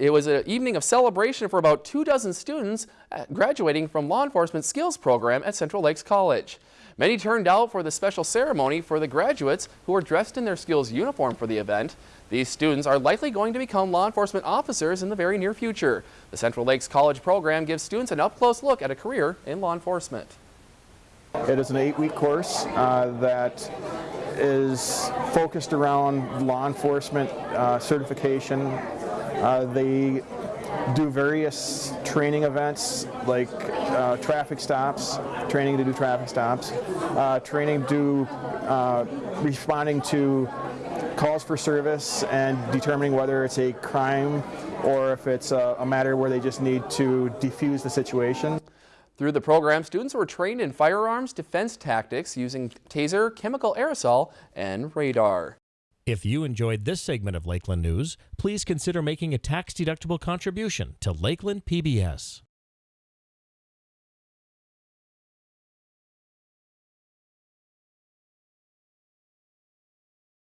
It was an evening of celebration for about two dozen students uh, graduating from law enforcement skills program at Central Lakes College. Many turned out for the special ceremony for the graduates who were dressed in their skills uniform for the event. These students are likely going to become law enforcement officers in the very near future. The Central Lakes College program gives students an up-close look at a career in law enforcement. It is an eight-week course uh, that is focused around law enforcement uh, certification, uh, they do various training events like uh, traffic stops, training to do traffic stops, uh, training to uh, responding to calls for service and determining whether it's a crime or if it's a, a matter where they just need to defuse the situation. Through the program, students were trained in firearms defense tactics using taser, chemical aerosol, and radar. If you enjoyed this segment of Lakeland News, please consider making a tax-deductible contribution to Lakeland PBS.